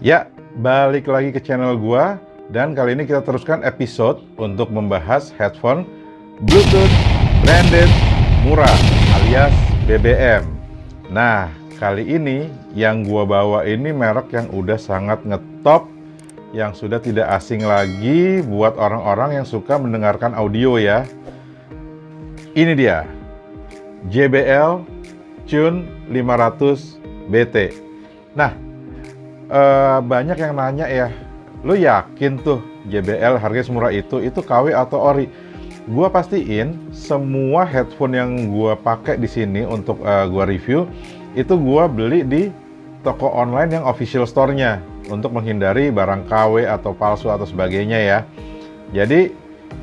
Ya, balik lagi ke channel gua dan kali ini kita teruskan episode untuk membahas headphone Bluetooth branded murah alias BBM. Nah, kali ini yang gua bawa ini merek yang udah sangat ngetop yang sudah tidak asing lagi buat orang-orang yang suka mendengarkan audio ya. Ini dia. JBL Tune 500 BT. Nah, uh, banyak yang nanya ya, lu yakin tuh JBL harga semurah itu, itu KW atau ori? Gua pastiin semua headphone yang gua pakai di sini untuk uh, gua review itu gua beli di toko online yang official store-nya untuk menghindari barang KW atau palsu atau sebagainya ya. Jadi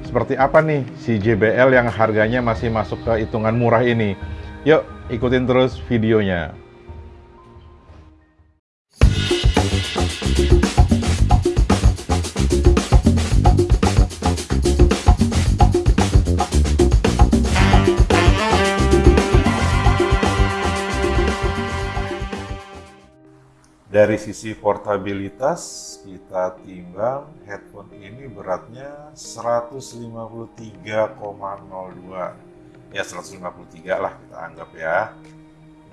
seperti apa nih si JBL yang harganya masih masuk ke hitungan murah ini? Yuk ikutin terus videonya. Dari sisi portabilitas, kita timbang headphone ini beratnya 153,02. Ya 153 lah kita anggap ya.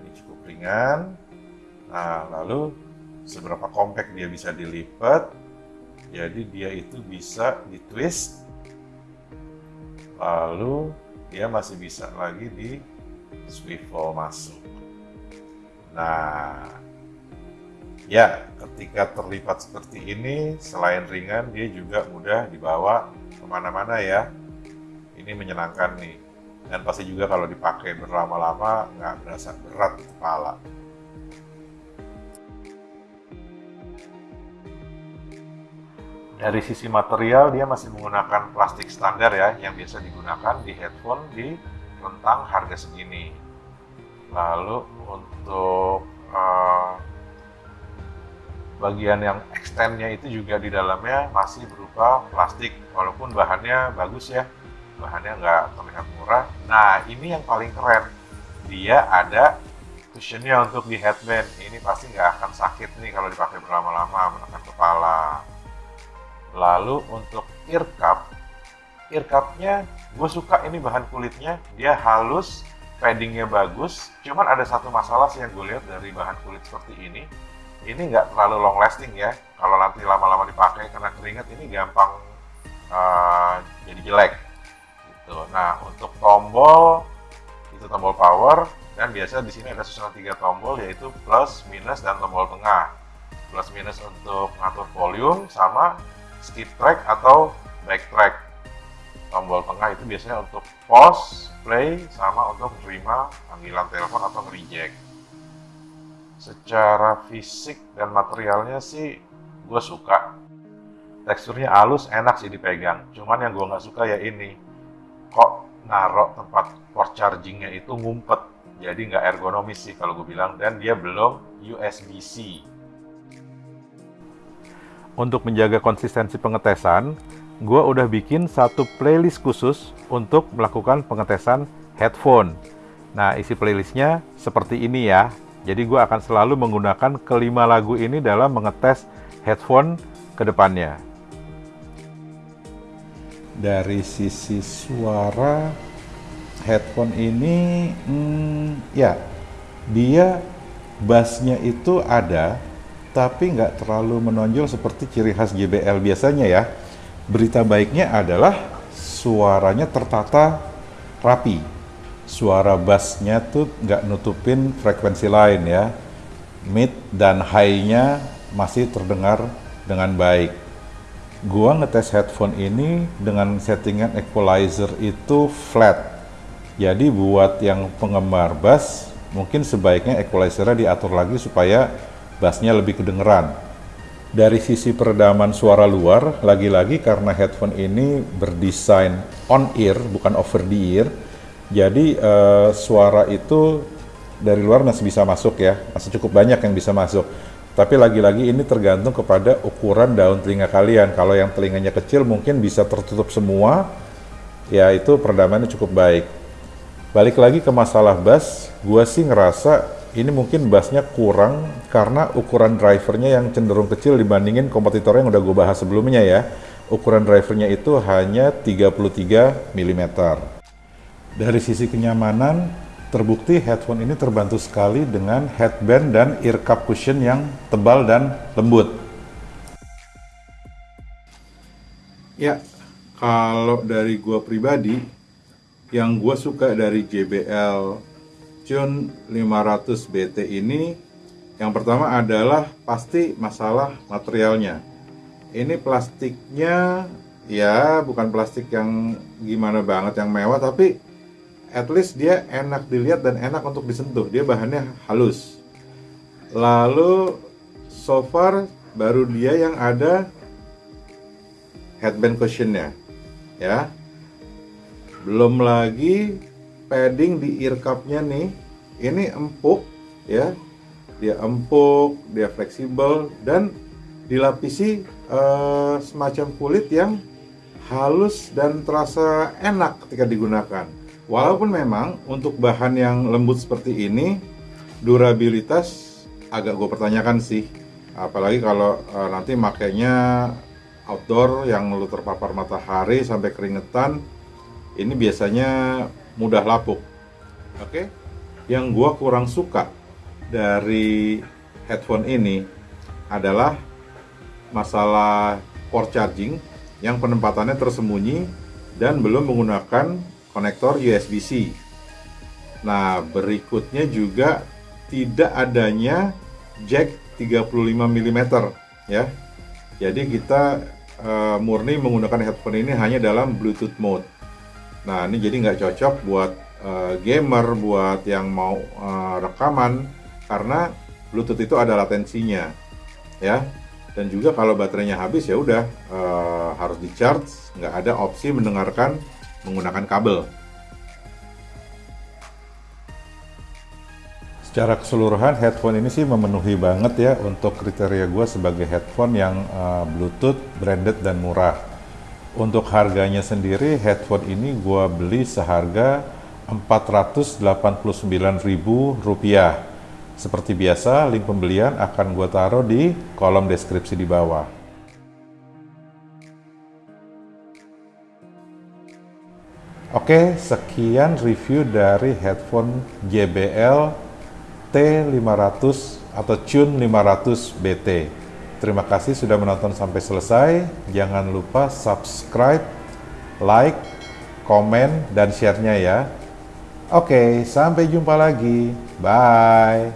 Ini cukup ringan. Nah, lalu seberapa compact dia bisa dilipat. Jadi dia itu bisa ditwist. Lalu dia masih bisa lagi di swivel masuk. Nah, Ya, ketika terlipat seperti ini, selain ringan, dia juga mudah dibawa ke mana-mana ya. Ini menyenangkan nih. Dan pasti juga kalau dipakai berlama-lama, nggak berasa berat kepala. Dari sisi material, dia masih menggunakan plastik standar ya, yang biasa digunakan di headphone di rentang harga segini. Lalu untuk bagian yang extendnya itu juga di dalamnya masih berupa plastik walaupun bahannya bagus ya. Bahannya nggak terlihat murah. Nah ini yang paling keren. Dia ada cushionnya untuk di headband. Ini pasti nggak akan sakit nih kalau dipakai berlama-lama menekan kepala. Lalu untuk ear cup ear cupnya gue suka ini bahan kulitnya. Dia halus paddingnya bagus. Cuman ada satu masalah sih yang gue lihat dari bahan kulit seperti ini ini nggak terlalu long lasting ya. Kalau nanti lama-lama dipakai karena keringat ini gampang uh, jadi jelek. Gitu. Nah untuk tombol itu tombol power dan biasa di sini ada susunan tiga tombol yaitu plus minus dan tombol tengah. Plus minus untuk ngatur volume sama skip track atau back track. Tombol tengah itu biasanya untuk pause play sama untuk terima panggilan telepon atau reject secara fisik dan materialnya sih gue suka. Teksturnya halus enak sih dipegang. Cuman yang gue nggak suka ya ini. Kok narok tempat port chargingnya itu ngumpet. Jadi nggak ergonomis sih kalau gue bilang. Dan dia belum USB-C untuk menjaga konsistensi pengetesan gue udah bikin satu playlist khusus untuk melakukan pengetesan headphone. Nah isi playlistnya seperti ini ya jadi gue akan selalu menggunakan kelima lagu ini dalam mengetes headphone ke depannya. Dari sisi suara headphone ini, hmm, ya dia bassnya itu ada, tapi nggak terlalu menonjol seperti ciri khas JBL biasanya ya. Berita baiknya adalah suaranya tertata rapi suara bassnya tuh nggak nutupin frekuensi lain ya. Mid dan high-nya masih terdengar dengan baik. Gua ngetes headphone ini dengan settingan equalizer itu flat. Jadi buat yang penggemar bass, mungkin sebaiknya equalizernya diatur lagi supaya bassnya lebih kedengeran. Dari sisi peredaman suara luar, lagi-lagi karena headphone ini berdesain on ear, bukan over the ear, jadi uh, suara itu dari luar masih bisa masuk ya, masih cukup banyak yang bisa masuk. Tapi lagi-lagi ini tergantung kepada ukuran daun telinga kalian. Kalau yang telinganya kecil mungkin bisa tertutup semua, ya itu peredamannya cukup baik. Balik lagi ke masalah bass, gue sih ngerasa ini mungkin bassnya kurang karena ukuran drivernya yang cenderung kecil dibandingin kompetitor yang udah gue bahas sebelumnya ya. Ukuran drivernya itu hanya 33 mm. Dari sisi kenyamanan, terbukti headphone ini terbantu sekali dengan headband dan ear cup cushion yang tebal dan lembut. Ya, kalau dari gue pribadi, yang gue suka dari JBL Cun 500 BT ini yang pertama adalah pasti masalah materialnya. Ini plastiknya ya bukan plastik yang gimana banget yang mewah tapi at least dia enak dilihat dan enak untuk disentuh. Dia bahannya halus. Lalu so far baru dia yang ada headband cushionnya ya. Belum lagi padding di ear cupnya nih ini empuk ya dia empuk dia fleksibel dan dilapisi uh, semacam kulit yang halus dan terasa enak ketika digunakan walaupun memang untuk bahan yang lembut seperti ini durabilitas agak gue pertanyakan sih apalagi kalau uh, nanti makainya outdoor yang lu terpapar matahari sampai keringetan ini biasanya mudah lapuk. Oke, okay? yang gua kurang suka dari headphone ini adalah masalah port charging yang penempatannya tersembunyi dan belum menggunakan konektor USB-C. Nah, berikutnya juga tidak adanya jack 35 mm ya. Jadi kita uh, murni menggunakan headphone ini hanya dalam Bluetooth mode. Nah ini jadi nggak cocok buat uh, gamer, buat yang mau uh, rekaman karena Bluetooth itu ada latensinya, ya. Dan juga kalau baterainya habis ya udah uh, harus di charge, nggak ada opsi mendengarkan menggunakan kabel. Secara keseluruhan headphone ini sih memenuhi banget ya untuk kriteria gue sebagai headphone yang uh, Bluetooth, branded dan murah untuk harganya sendiri headphone ini gua beli seharga Rp489.000. Seperti biasa, link pembelian akan gua taruh di kolom deskripsi di bawah. Oke, sekian review dari headphone JBL T500 atau Tune 500 BT. Terima kasih sudah menonton sampai selesai. Jangan lupa subscribe, like, komen, dan share-nya ya. Oke, sampai jumpa lagi. Bye.